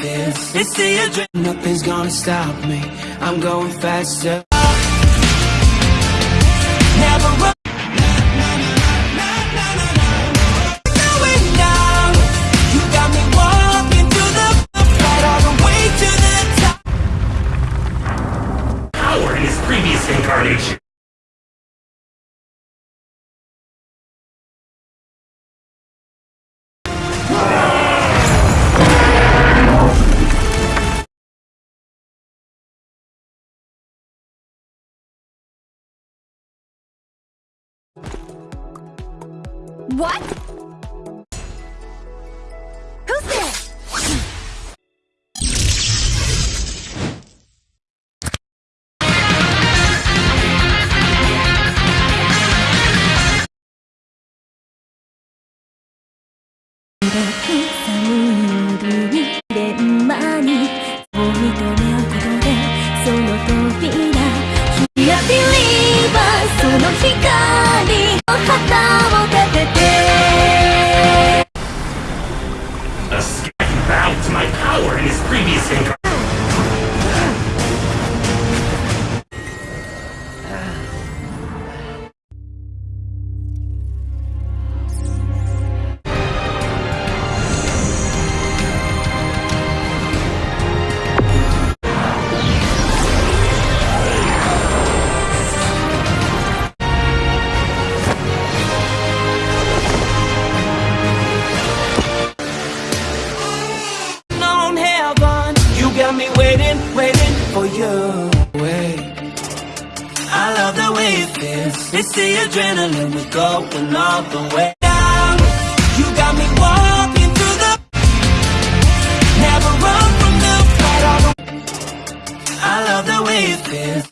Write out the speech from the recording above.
feels. It's the adrenaline. Nothing's gonna stop me. I'm going faster. Never What? Who's there?「寒い power in his previous incarnation. for you. Wait. I love the way it feels. It's the adrenaline, we're going all the way. down. you got me walking through the. Never run from the fight. I love the way it feels.